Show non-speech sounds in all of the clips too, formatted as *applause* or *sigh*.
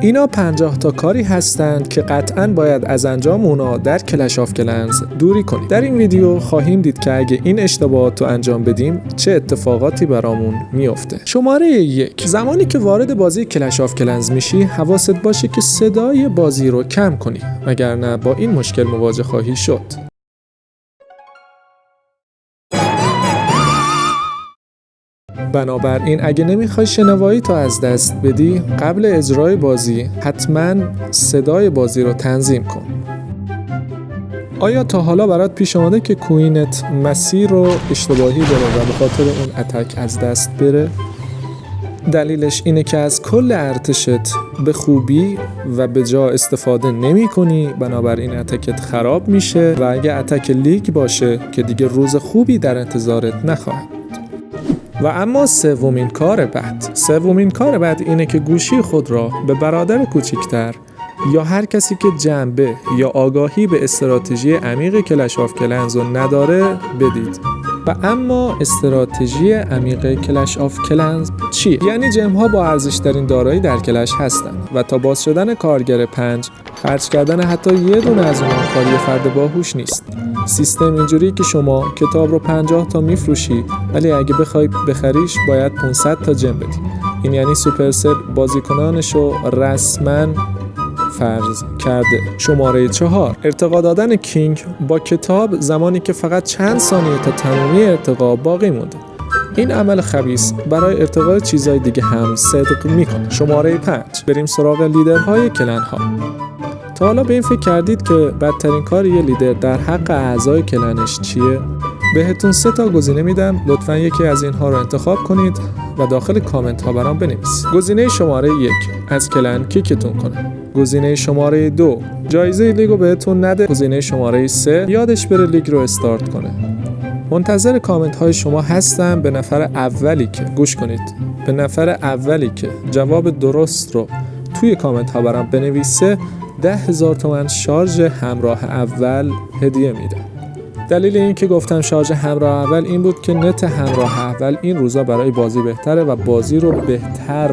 اینا 50 تا کاری هستند که قطعا باید از انجام اونا در Clash of Clans دوری کنید در این ویدیو خواهیم دید که اگه این اشتباهات رو انجام بدیم چه اتفاقاتی برامون میفته شماره یک. زمانی که وارد بازی Clash of Clans میشی حواست باشه که صدای بازی رو کم کنی وگرنه با این مشکل مواجه خواهی شد. بنابراین اگه نمی‌خوای شنوایی تو از دست بدی قبل اجرای بازی حتما صدای بازی رو تنظیم کن آیا تا حالا برات پیش آمده که queen ت مسیر رو اشتباهی بره و به خاطر اون attack از دست بره؟ دلیلش اینه که از کل ارتشت به خوبی و به جا استفاده نمی کنی بنابراین اتکت خراب میشه و اگه attack لیگ باشه که دیگه روز خوبی در انتظارت نخواهد و اما سومین کار بد سومین کار بد اینه که گوشی خود را به برادر کوچکتر یا هر کسی که جنبه یا آگاهی به استراتژی عمیق Clash of Clans نداره بدید. و اما استراتژی عمیق Clash of Clans چیه؟ یعنی gem ها با ارزش ترین دارایی در Clash هستند و تا باز شدن کارگر پنج خرج کردن حتی یه دونه از اونها کاری فرد باهوش نیست سیستم اینجوری که شما کتاب رو 50 تا میفروشی ولی اگه بخوای بخریش باید 500 تا جم بدی این یعنی سوپرسل بازیکنانش رو رسما فرض کرده. شماره چهار. ارتقا دادن کینگ با کتاب زمانی که فقط چند ثانیه تا تمامی ارتقا باقی مونده. این عمل خبیس برای ارتقای چیزهای دیگه هم صدق می‌کنه شماره 5 بریم سراغ لیدرهای کلن ها تا حالا به این فکر کردید که بدترین کار یه لیدر در حق اعضای کلنش چیه؟ بهتون سه تا گزینه میدم. لطفا یکی از اینها رو انتخاب کنید و داخل کامنت ها برام بنویسید گزینه شماره یک از کلن کیکتون کنه. گزینه شماره دو جایزه لیگ رو بهتون نده. گزینه شماره سه یادش بره لیگ رو استارت کنه. منتظر کامنت های شما هستم. به نفر اولی که گوش کنید. به نفر اولی که جواب درست رو توی کامنت ها برام بنویسه ده هزار تومن شارژ همراه اول هدیه میده. دلیل این که گفتم شارژ همراه اول این بود که نت همراه اول این روزا برای بازی بهتره و بازی رو بهتر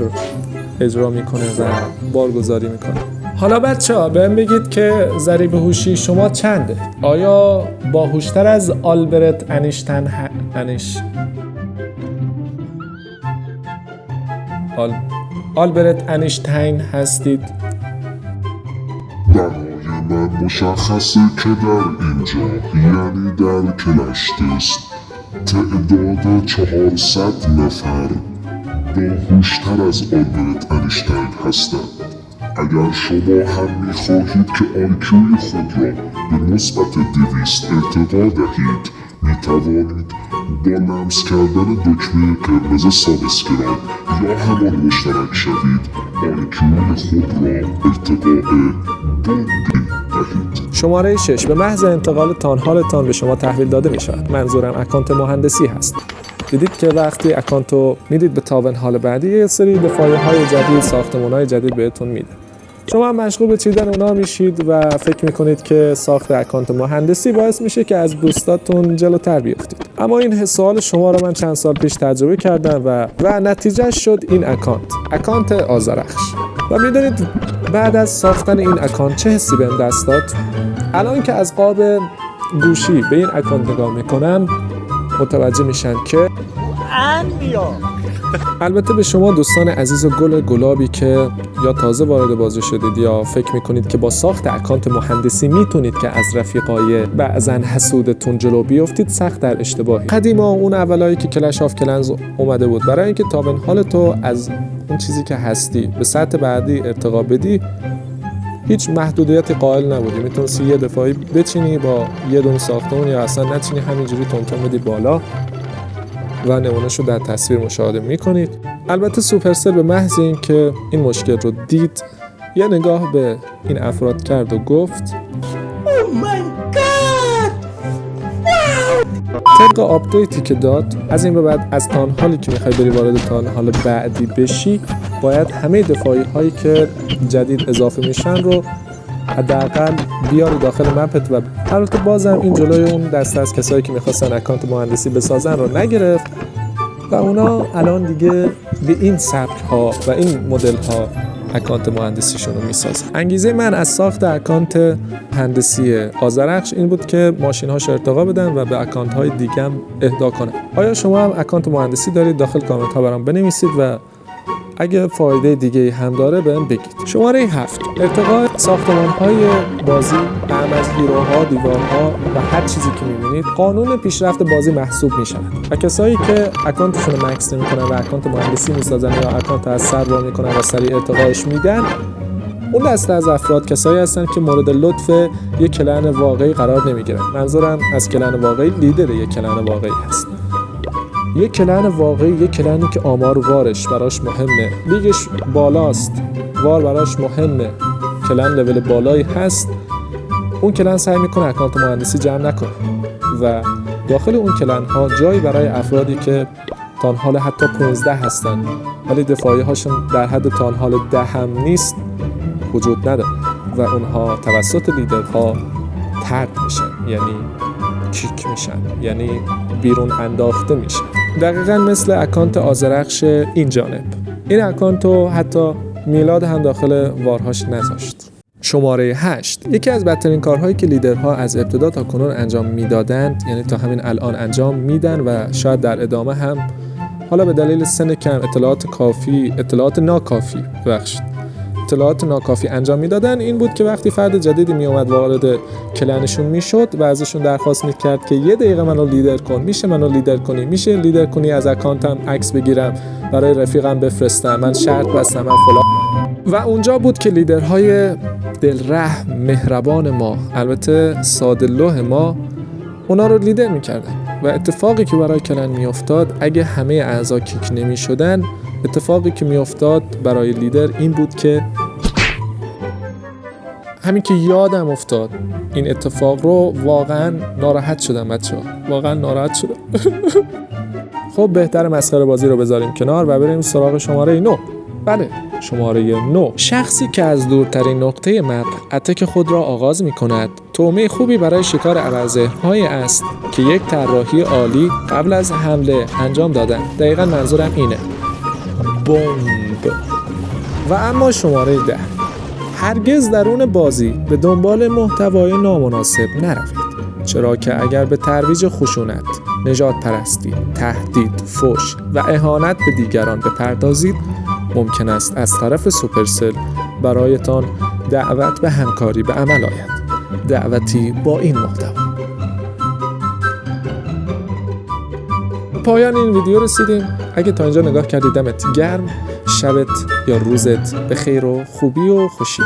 اجرا می‌کنه و بارگذاری می‌کنه. حالا بچه ها بهم بگید که ضریب هوشی شما چنده؟ آیا باهوشتر از آلبرت انیشتن ه... انیش آل... آلبرت انیشتین هستید؟ مشخصه که در اینجا یعنی در کلش تست تعداد چهارصد نفر باهوشتر از آلبرت انیشتین هستند. اگر شما هم می‌خواهید که آیکیوی خود را به مثبت دویست ارتقا دهید می‌توانید با لمس کردن دکمه قرمز subscribe یا همان مشترک شوید IQ ی خود را بوندی دهید شماره 6 به محض انتقال تانهالتان به شما تحویل داده می شود منظورم اکانت مهندسی هست. دیدید که وقتی اکانت رو می‌دید به town hall بعدی یه سری دفاعی های جدید ساختمون های جدید بهتون میده. شما هم مشغول به چیدن اونا میشید و فکر می‌کنید که ساخت اکانت مهندسی باعث میشه که از دوستاتون جلوتر بیفتید. اما این سوال شما رو من چند سال پیش تجربه کردم و و نتیجه شد این اکانت. اکانت آزرخش و می‌دونید بعد از ساختن این اکانت چه حسی بهم دست داد؟ الان که از قاب گوشی به این اکانت نگاه می‌کنم متوجه میشن که البته به شما دوستان عزیز و گل گلابی که یا تازه وارد بازی شدید یا فکر می‌کنید که با ساخت اکانت مهندسی می‌تونید که از رفیقای بعضا حسودتون جلو بیفتید سخت در اشتباهی. قدیما اون اولایی که Clash of Clans اومده بود برای اینکه تابن حال تو از اون چیزی که هستی. به سطح بعدی ارتقا بدی هیچ محدودیتی قائل نبودی. می‌تونستی یه دفاعی بچینی با یه دون ساختمون یا اصلا نچینی همینجوری تونتون بدی بالا و نمونهش رو در تصویر مشاهده می‌کنید. البته سوپرسل به محض اینکه این مشکل رو دید یه نگاه به این افراد کرد و گفت طبق آپدیتی که داد از این به بعد از town hall ی که می‌خوای بری وارد town hall بعدی بشی باید همه دفاعی هایی که جدید اضافه میشن رو حداقل بیاری داخل map ت و البته بازم این جلوی اون دسته از کسایی که می‌خواستن اکانت مهندسی بسازن رو نگرفت و اونا الان دیگه به این سبک ها و این مدل ها اکانت مهندسیشون رو می‌سازن انگیزه من از ساخت اکانت هندسی آزرخش این بود که ماشین هاش ارتقا بدن و به اکانت های دیگه هم اهدا کنن آیا شما هم اکانت مهندسی دارید؟ داخل کامنت ها برام بنویسید و اگه فایده دیگه هم داره بهم بگید. شماره هفت. ارتقاء ساختمان های بازی هم از hero ها دیوارها و هر چیزی که می‌بینید قانون پیشرفت بازی محسوب میشن و کسایی که اکانتشون max نمی‌کنن و اکانت مهندسی می‌سازن یا اکانت از سر وا می‌کنن و سریع ارتقاش میدن اون دسته از افراد کسایی هستن که مورد لطف یک کلن واقعی قرار نمی‌گیرن. منظورم از کلن واقعی لیدر یک کلن واقعی هست. یک کلن واقعی یک کلنی که آمار وارش براش مهمه. لیگش بالاست. وار براش مهمه. کلن لول بالایی هست. اون کلن سعی می‌کنه اکانت مهندسی جمع نکنه. و داخل اون کلن ها جایی برای افرادی که تانحال حتی 15 هستن. ولی دفاعی هاشون در حد تانحال ده هم نیست وجود نداره. و اونها توسط لیدرها ترد میشن. یعنی کیک میشن. یعنی بیرون انداخته میشن. دقیقا مثل اکانت آزرخش این جانب. این اکانت رو حتی میلاد هم داخل وارهاش نذاشت. شماره 8 یکی از بدترین کارهایی که لیدرها از ابتدا تا کنون انجام می‌دادند یعنی تا همین الان انجام میدن و شاید در ادامه هم حالا به دلیل سن کم اطلاعات کافی اطلاعات ناکافی بخشید. اطلاعات ناکافی انجام می‌دادن این بود که وقتی فرد جدیدی می اومد وارد کلنشون می‌شد و ازشون درخواست می‌کرد که یه دقیقه منو لیدر کن میشه منو لیدر کنی میشه لیدر کنی از اکانتم عکس بگیرم برای رفیقم بفرستم من شرط بستم من فلان. و اونجا بود که لیدرهای دلره مهربان ما البته ساده ما اونا رو لیدر می‌کردن. و اتفاقی که برای کلن میافتاد اگه همه اعضا کیک نمی شدن اتفاقی که میافتاد برای لیدر این بود که همین که یادم افتاد این اتفاق رو واقعا ناراحت شدم بچه ها واقعا ناراحت شدم. *laughs* خب بهتر مسخره بازی رو بذاریم کنار و بریم سراغ شماره نو بله شماره 9 شخصی که از دورترین نقطه مپ اتک خود را آغاز می کند تومه خوبی برای شکار عوضه های است که یک طراحی عالی قبل از حمله انجام دادن. دقیقا منظورم اینه. بمب و اما شماره ده. هرگز درون بازی به دنبال محتوای نامناسب نروید چرا که اگر به ترویج خشونت، نجات پرستی، تهدید، فش و اهانت به دیگران بپردازید ممکن است از طرف سوپرسل برایتان دعوت به همکاری به عمل آید. دعوتی با این محتوا. پایان این ویدیو رسیدیم. اگه تا اینجا نگاه کردی دمت گرم. شبت یا روزت به خیر و خوبی و خوشی.